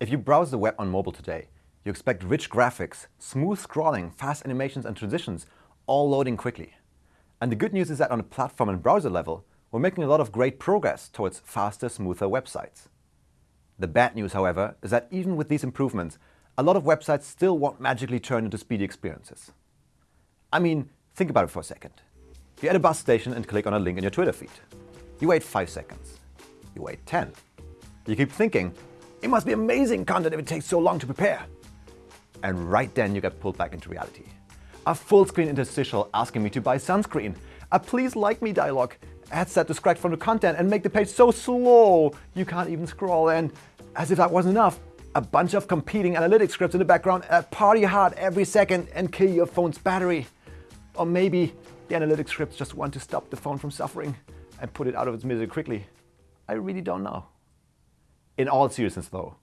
If you browse the web on mobile today, you expect rich graphics, smooth scrolling, fast animations and transitions, all loading quickly. And the good news is that on a platform and browser level, we're making a lot of great progress towards faster, smoother websites. The bad news, however, is that even with these improvements, a lot of websites still won't magically turn into speedy experiences. I mean, think about it for a second. You're at a bus station and click on a link in your Twitter feed. You wait 5 seconds. You wait 10. You keep thinking, it must be amazing content if it takes so long to prepare. And right then you get pulled back into reality. A full screen interstitial asking me to buy sunscreen. A please like me dialogue. Ads that distract from the content and make the page so slow you can't even scroll. And as if that wasn't enough, a bunch of competing analytics scripts in the background that party hard every second and kill your phone's battery. Or maybe the analytics scripts just want to stop the phone from suffering and put it out of its misery quickly. I really don't know. In all seriousness though,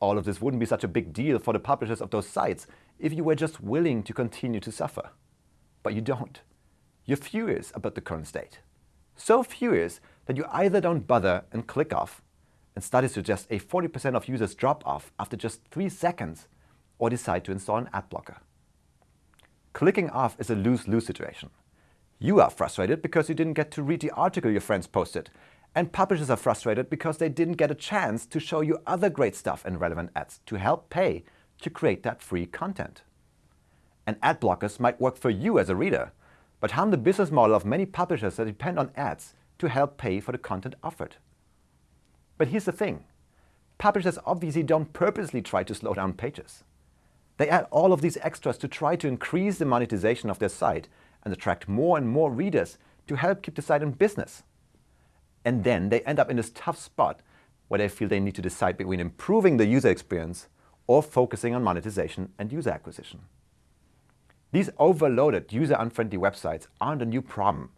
all of this wouldn't be such a big deal for the publishers of those sites if you were just willing to continue to suffer. But you don't. You're furious about the current state. So furious that you either don't bother and click off, and studies suggest a 40% of users drop off after just 3 seconds, or decide to install an ad blocker. Clicking off is a lose-lose situation. You are frustrated because you didn't get to read the article your friends posted, and publishers are frustrated because they didn't get a chance to show you other great stuff and relevant ads to help pay to create that free content. And ad blockers might work for you as a reader, but harm the business model of many publishers that depend on ads to help pay for the content offered. But here's the thing. Publishers obviously don't purposely try to slow down pages. They add all of these extras to try to increase the monetization of their site and attract more and more readers to help keep the site in business. And then they end up in this tough spot where they feel they need to decide between improving the user experience or focusing on monetization and user acquisition. These overloaded, user-unfriendly websites aren't a new problem,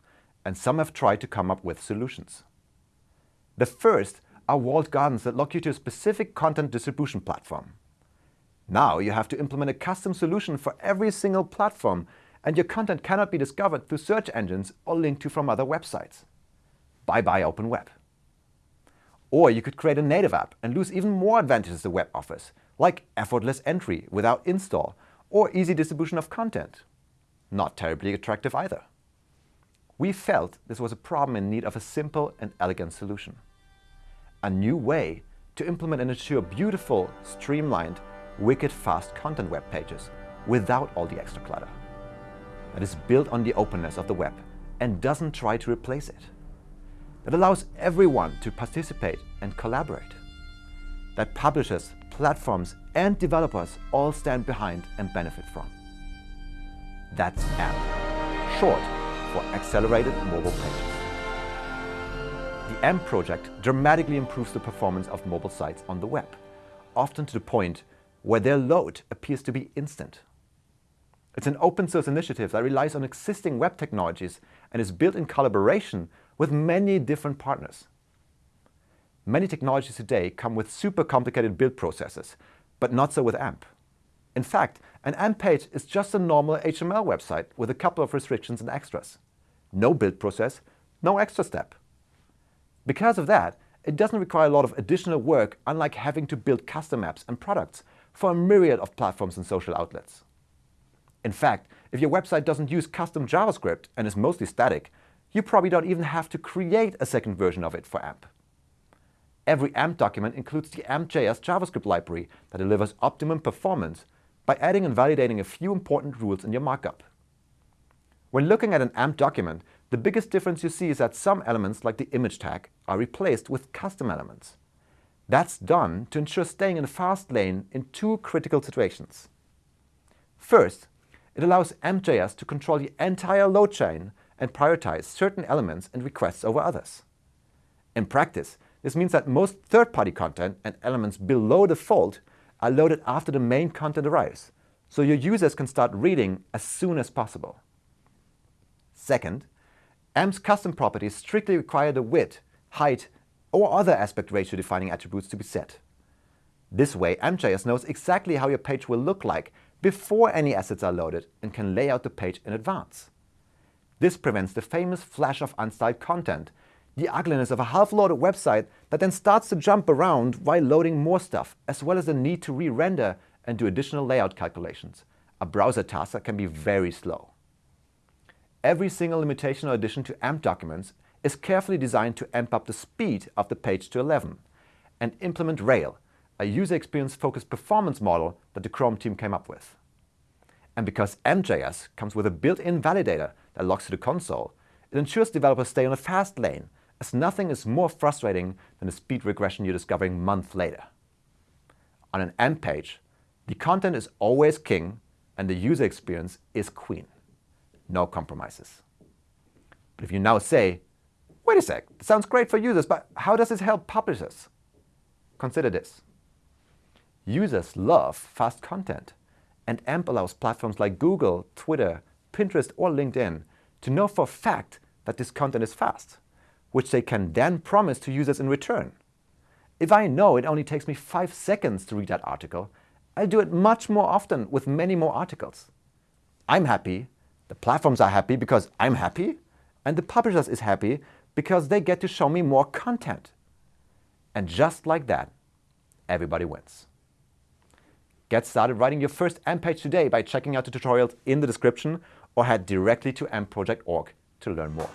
and some have tried to come up with solutions. The first are walled gardens that lock you to a specific content distribution platform. Now you have to implement a custom solution for every single platform, and your content cannot be discovered through search engines or linked to from other websites. Bye-bye open web. Or you could create a native app and lose even more advantages the web offers, like effortless entry without install or easy distribution of content. Not terribly attractive either. We felt this was a problem in need of a simple and elegant solution. A new way to implement and ensure beautiful, streamlined, wicked fast content web pages without all the extra clutter. That is built on the openness of the web and doesn't try to replace it that allows everyone to participate and collaborate, that publishers, platforms and developers all stand behind and benefit from. That's AMP, short for Accelerated Mobile Pages. The AMP project dramatically improves the performance of mobile sites on the web, often to the point where their load appears to be instant. It's an open source initiative that relies on existing web technologies and is built in collaboration with many different partners. Many technologies today come with super complicated build processes, but not so with AMP. In fact, an AMP page is just a normal HTML website with a couple of restrictions and extras. No build process, no extra step. Because of that, it doesn't require a lot of additional work unlike having to build custom apps and products for a myriad of platforms and social outlets. In fact, if your website doesn't use custom JavaScript and is mostly static, you probably don't even have to create a second version of it for AMP. Every AMP document includes the AMP.js JavaScript library that delivers optimum performance by adding and validating a few important rules in your markup. When looking at an AMP document, the biggest difference you see is that some elements like the image tag are replaced with custom elements. That's done to ensure staying in the fast lane in two critical situations. First, it allows AMP.js to control the entire load chain and prioritize certain elements and requests over others. In practice, this means that most third-party content and elements below the fold are loaded after the main content arrives, so your users can start reading as soon as possible. Second, AMP's custom properties strictly require the width, height, or other aspect ratio defining attributes to be set. This way, AMP.js knows exactly how your page will look like before any assets are loaded and can lay out the page in advance. This prevents the famous flash of unstyled content, the ugliness of a half-loaded website that then starts to jump around while loading more stuff, as well as the need to re-render and do additional layout calculations. A browser task that can be very slow. Every single limitation or addition to AMP documents is carefully designed to amp up the speed of the page to 11 and implement Rail, a user experience focused performance model that the Chrome team came up with. And because AMP.js comes with a built-in validator that logs to the console, it ensures developers stay on a fast lane, as nothing is more frustrating than a speed regression you're discovering months later. On an AMP page, the content is always king and the user experience is queen. No compromises. But if you now say, wait a sec, it sounds great for users, but how does this help publishers? Consider this. Users love fast content, and AMP allows platforms like Google, Twitter, Pinterest, or LinkedIn to know for a fact that this content is fast, which they can then promise to users in return. If I know it only takes me five seconds to read that article, I'll do it much more often with many more articles. I'm happy, the platforms are happy because I'm happy, and the publishers is happy because they get to show me more content. And just like that, everybody wins. Get started writing your first AMP page today by checking out the tutorials in the description or head directly to ampproject.org to learn more.